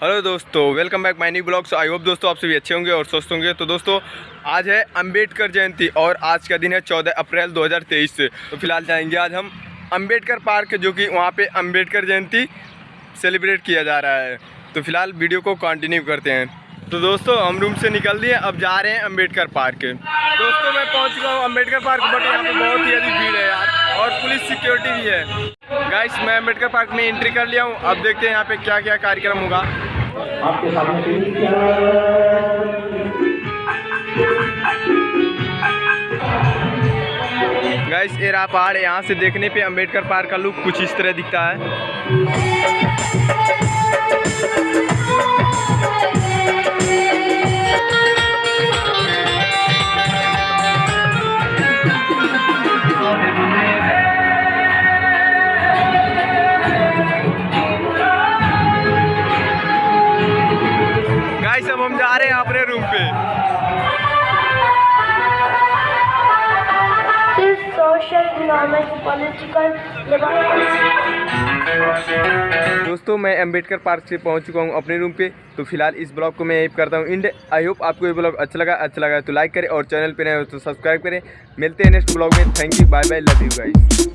Hello दोस्तों welcome back my new blog so I hope दोस्तों आप सभी अच्छे होंगे और स्वस्थ होंगे। तो दोस्तों, आज है अंबेडकर जयंती और आज का दिन है 14 अप्रैल 2023 से तो फ़िलहाल जाएँगे आज हम अंबेडकर पार्क, जो कि वहाँ पे अंबेडकर जयंती सेलिब्रेट किया जा रहा है। तो फ़िलहाल वीडियो को कंटिन्यू करते हैं। तो दोस्तों, हम रूम से निकल दिए, अब जा रहे हैं अंबेडकर पार्क। दोस्तों, मैं पहुँच चुका हूँ अंबेडकर पार्क बट यहाँ पे बहुत ही अधिक भीड़ है यार, और पुलिस सिक्योरिटी भी है। गाइस मैं अंबेडकर पार्क में एंट्री कर लिया हूँ। अब देखते हैं यहाँ पे क्या क्या कार्यक्रम होगा। आपके सामने गाइस ये रहा पहाड़ है यहाँ से देखने पे अंबेडकर पार्क का लुक कुछ इस तरह दिखता है। हम जा रहे हैं अपने रूम पे. दोस्तों मैं अंबेडकर पार्क से पहुँच चुका हूँ अपने रूम पे। तो फ़िलहाल इस ब्लॉग को मैं यही करता हूँ। इंड आई होप आपको ये ब्लॉग अच्छा लगा। अच्छा लगा तो लाइक करें और चैनल पे नए हो तो सब्सक्राइब करें। मिलते हैं नेक्स्ट ब्लॉग में। Thank you bye bye love you guys